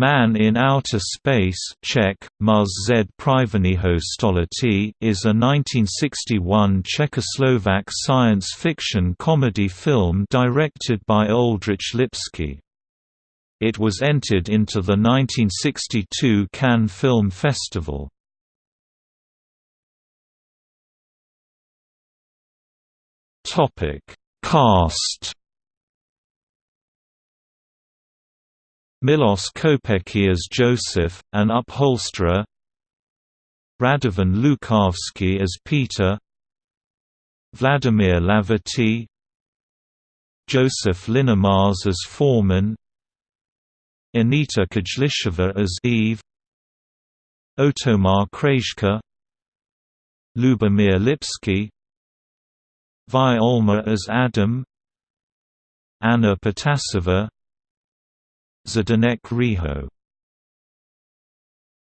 Man in Outer Space Czech, Muz z is a 1961 Czechoslovak science fiction comedy film directed by Oldřich Lipský. It was entered into the 1962 Cannes Film Festival. Cast Milos Kopecky as Joseph, an upholsterer. Radovan Lukavsky as Peter. Vladimir Hlavaty Joseph Hlinomaz as foreman. Anita Kajlichova as Eve. Otomar Krejca. Lubomir Lipsky. Vi Olma as Adam. Anna Pitasova Zdenek Riho